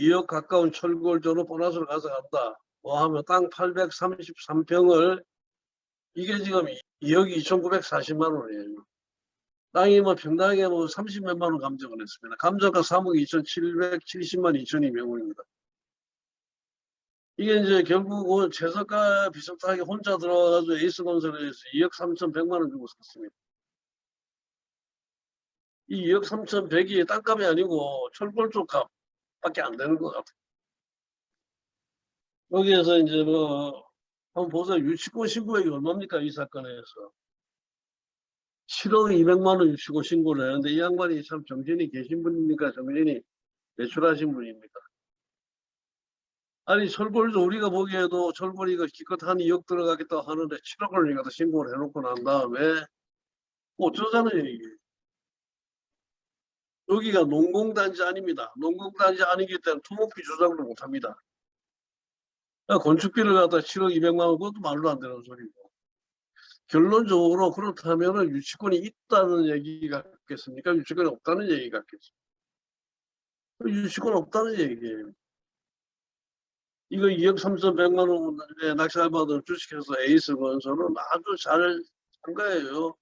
2억 가까운 철골조로 보너스를 가져간다. 뭐 하면 땅 833평을 이게 지금 2억 2,940만 원이에요. 땅이 뭐 평당에 뭐 30몇만 원 감정을 했습니다. 감정가 3억 2,770만 2,200원입니다. 이게 이제 결국은 최저가 비슷하게 혼자 들어와가지고 에이스 건설에서 2억 3,100만 원 주고 샀습니다. 이 2억 3,100이 땅값이 아니고 철골조 값 밖에 안 되는 것 같아요. 여기에서 이제 뭐 한번 보세요. 유치권 신고액이 얼마입니까? 이 사건에서. 7억 200만 원 유치고 신고를 했는데 이 양반이 참 정신이 계신 분입니까? 정신이 대출하신 분입니까? 아니 철골도 우리가 보기에도 철골이가 기껏 한 2억 들어가겠다 하는데 7억을 갖다 신고를 해놓고 난 다음에 어쩌자는 얘기예요. 여기가 농공단지 아닙니다. 농공단지 아니기 때문에 토목비 조작을 못합니다. 그러니까 건축비를 갖다 7억 2백만 원 그것도 말도 안 되는 소리고 결론적으로 그렇다면 유치권이 있다는 얘기 같겠습니까? 유치권이 없다는 얘기 같겠습니까? 유치권 없다는 얘기예요. 이거 2억 3,100만 원에 낙찰 받은 주식회사 에이스 건설은 아주 잘 한 거예요.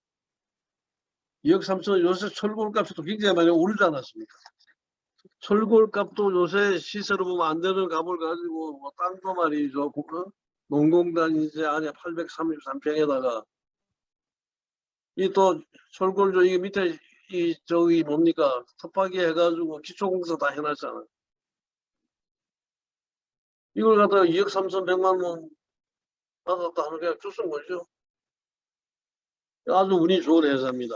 2억 3천 요새 철골 값도 굉장히 많이 오르지 않았습니까? 철골 값도 요새 시세로 보면 안 되는 값을 가지고 뭐 땅도 말이죠. 그 농공단 이제 안에 833평에다가 이 또 철골조 이게 밑에 이 저기 뭡니까 텃밭이 해가지고 기초공사 다 해놨잖아. 이걸 갖다가 2억 3,100만 원 받았다 하는 게 주신 거죠. 아주 운이 좋은 회사입니다.